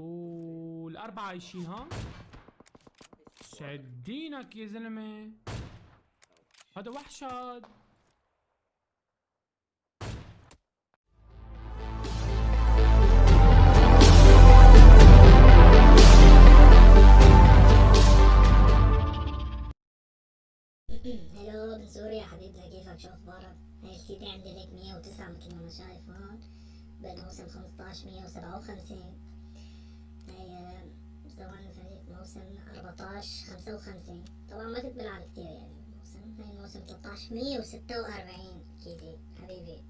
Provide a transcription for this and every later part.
والأربعة عايشين ها؟ سعدينك يا زلمة. هذا وحش هاد هلو من سوريا حبيبنا كيفك؟ شو أخبارك؟ هاي السيدي عندي لك 109 مثل ما أنا شايف هون. بالموسم 15 157 موسم 14 55 طبعا ما كنت بلعب كتير يعني الموسم. هاي الموسم 13 146 كيدي حبيبي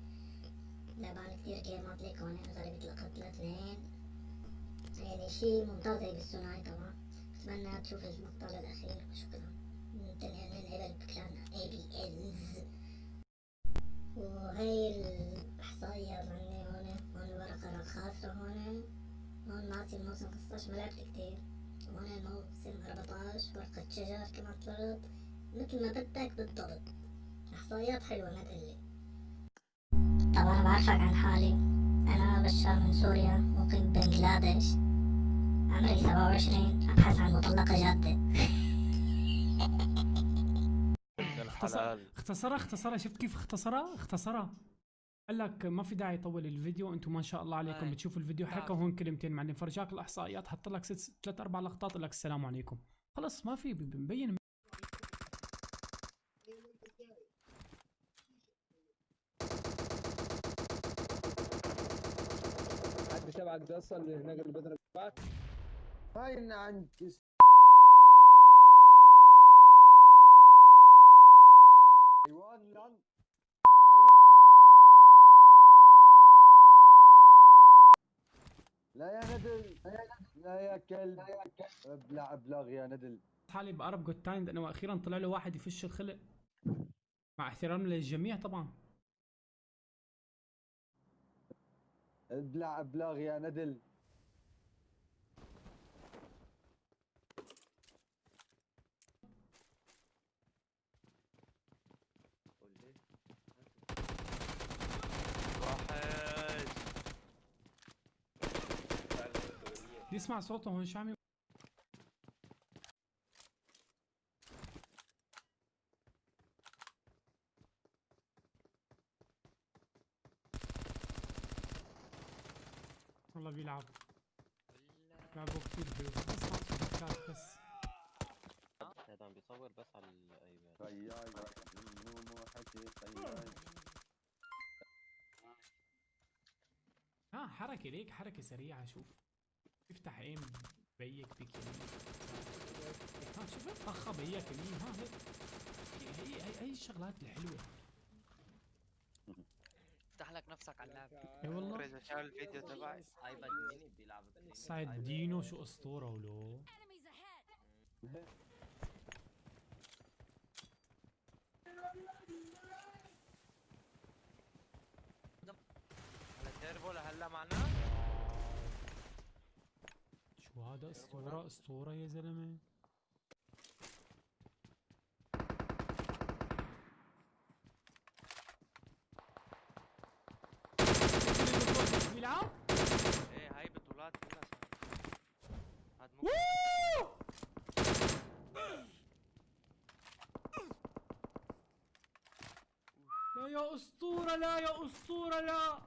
لعبان كتير جيمات لك هون القتلة اثنين يعني شي ممتاز هي بالثنائي طبعا. بتمنى تشوف المقطع الأخير وشكرا. تنقل من قبل بكلان اي بي انز وهي الإحصائيات عندي هون هون الورقة الخاسرة هون. هون ناسي الموسم 15 ما لعبت كتير. هون الموسم 14 ورقة شجر كما طلعت مثل ما بدك بالضبط. إحصائيات حلوة ما تقلي طبعا بعرفك عن حالي. أنا بشار من سوريا مقيم بنجلاديش عمري 27 أبحث عن مطلقة جادة. اختصرها اختصرها شفت كيف اختصرها اختصرها قال لك ما في داعي يطول الفيديو أنتم ما شاء الله عليكم أي. بتشوفوا الفيديو حكى هون كلمتين معلم. فرجاك الإحصائيات حط لك ست ثلاث أربع لقطات قال لك السلام عليكم. خلص ما في مبين. حد تبعك ده أصلا اللي هناك اللي بعد. هاي إن عند حيوان لأن لا يا ندل لا يا كلب. ابلع ابلغ يا ندل حالي بقرب جود تايم لأنه وأخيرا طلع له واحد يفش الخلق. مع احترام للجميع طبعا. ابلع ابلغ يا ندل يسمع صوته هون شو عم والله بيلعب. لعبوا كثير حلو. صوت بس. هذا عم بيصور بس على الأيباد. طياي منو حكي طياي ها حركة ليك حركة سريعة شوف. افتح ايم بيك بيك يمين. ها شوف طخة بيك يمين. ها هي هي هي, هي الشغلات الحلوة. افتح لك نفسك على اللعب اي والله. إذا شاف الفيديو تبعي. ايباد ميني بيلعب سعد دينو شو أسطورة ولو! على تيربو لهلا معنا. شو هذا أسطورة أسطورة يا زلمة. بيلعب إيه هاي بطولات كلها هاد لا يا أسطورة لا يا أسطورة لا.